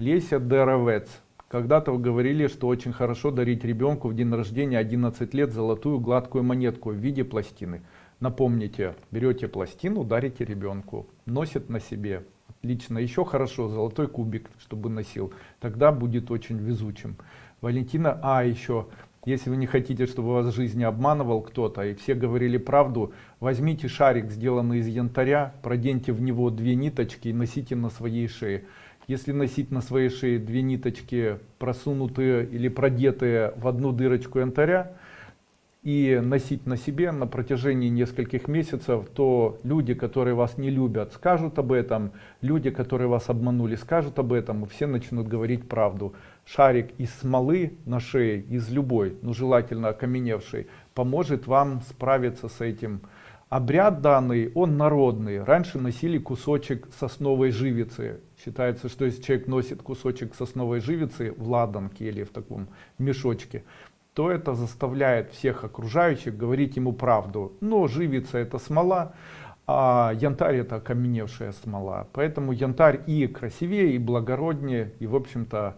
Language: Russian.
Леся Деровец. Когда-то вы говорили, что очень хорошо дарить ребенку в день рождения 11 лет золотую гладкую монетку в виде пластины. Напомните, берете пластину, дарите ребенку, носит на себе. Отлично. Еще хорошо, золотой кубик, чтобы носил. Тогда будет очень везучим. Валентина, а еще, если вы не хотите, чтобы вас в жизни обманывал кто-то, и все говорили правду, возьмите шарик, сделанный из янтаря, проденьте в него две ниточки и носите на своей шее. Если носить на своей шее две ниточки, просунутые или продетые в одну дырочку янтаря, и носить на себе на протяжении нескольких месяцев, то люди, которые вас не любят, скажут об этом, люди, которые вас обманули, скажут об этом, и все начнут говорить правду. Шарик из смолы на шее, из любой, ну желательно окаменевшей, поможет вам справиться с этим. Обряд данный, он народный. Раньше носили кусочек сосновой живицы. Считается, что если человек носит кусочек сосновой живицы в ладанке или в таком мешочке, то это заставляет всех окружающих говорить ему правду. Но живица это смола, а янтарь это окаменевшая смола. Поэтому янтарь и красивее, и благороднее, и в общем-то